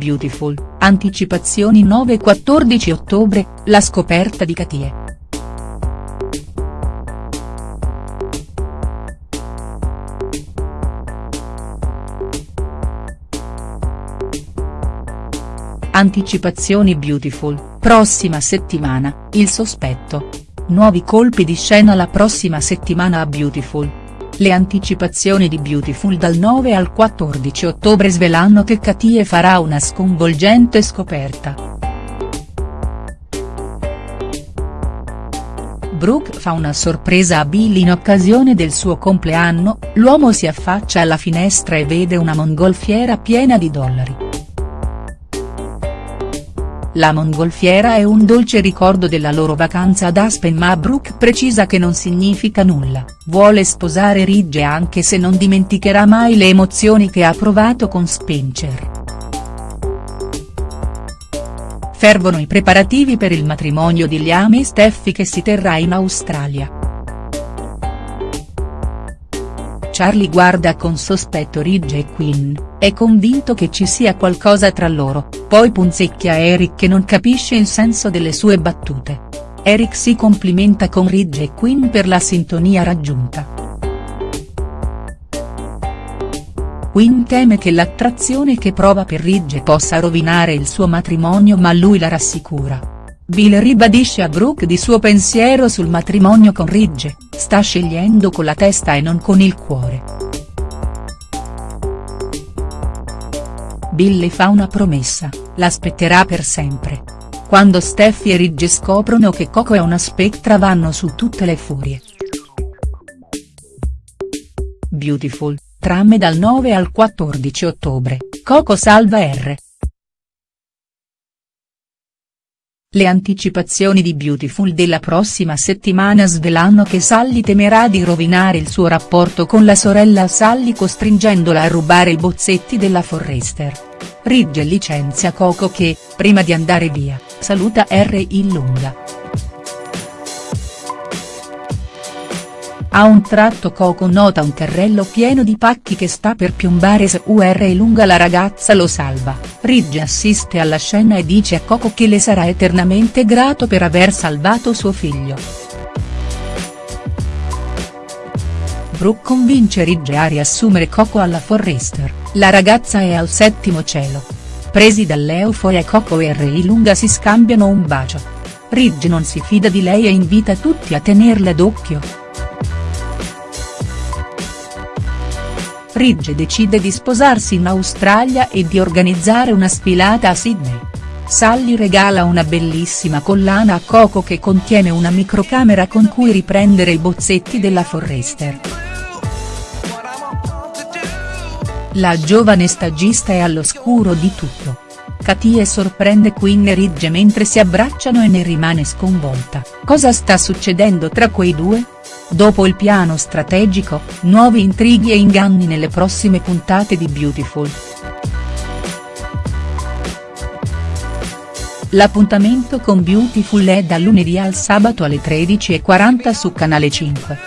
Beautiful, anticipazioni 9 e 14 ottobre, la scoperta di Katie. Anticipazioni Beautiful, prossima settimana, il sospetto. Nuovi colpi di scena la prossima settimana a Beautiful. Le anticipazioni di Beautiful dal 9 al 14 ottobre svelano che Katie farà una sconvolgente scoperta. Brooke fa una sorpresa a Bill in occasione del suo compleanno, l'uomo si affaccia alla finestra e vede una mongolfiera piena di dollari. La mongolfiera è un dolce ricordo della loro vacanza ad Aspen ma Brooke precisa che non significa nulla, vuole sposare Ridge anche se non dimenticherà mai le emozioni che ha provato con Spencer. Fervono i preparativi per il matrimonio di Liam e Steffi che si terrà in Australia. Charlie guarda con sospetto Ridge e Quinn, è convinto che ci sia qualcosa tra loro, poi punzecchia Eric che non capisce il senso delle sue battute. Eric si complimenta con Ridge e Quinn per la sintonia raggiunta. Quinn teme che l'attrazione che prova per Ridge possa rovinare il suo matrimonio ma lui la rassicura. Bill ribadisce a Brooke di suo pensiero sul matrimonio con Ridge, sta scegliendo con la testa e non con il cuore. Bill le fa una promessa, l'aspetterà per sempre. Quando Steffi e Ridge scoprono che Coco è una spettra vanno su tutte le furie. Beautiful, trame dal 9 al 14 ottobre, Coco salva R. Le anticipazioni di Beautiful della prossima settimana svelano che Sally temerà di rovinare il suo rapporto con la sorella Sally costringendola a rubare i bozzetti della Forrester. Ridge licenzia Coco che, prima di andare via, saluta R. in A un tratto Coco nota un carrello pieno di pacchi che sta per piombare su UR e lunga la ragazza lo salva, Ridge assiste alla scena e dice a Coco che le sarà eternamente grato per aver salvato suo figlio. Brooke convince Ridge a riassumere Coco alla Forrester, la ragazza è al settimo cielo. Presi dall'euforia Coco e R. Lunga si scambiano un bacio. Ridge non si fida di lei e invita tutti a tenerla d'occhio. Ridge decide di sposarsi in Australia e di organizzare una sfilata a Sydney. Sally regala una bellissima collana a Coco che contiene una microcamera con cui riprendere i bozzetti della Forrester. La giovane stagista è all'oscuro di tutto. Katie sorprende Quinn e Ridge mentre si abbracciano e ne rimane sconvolta, cosa sta succedendo tra quei due?. Dopo il piano strategico, nuovi intrighi e inganni nelle prossime puntate di Beautiful. L'appuntamento con Beautiful è da lunedì al sabato alle 13.40 su Canale 5.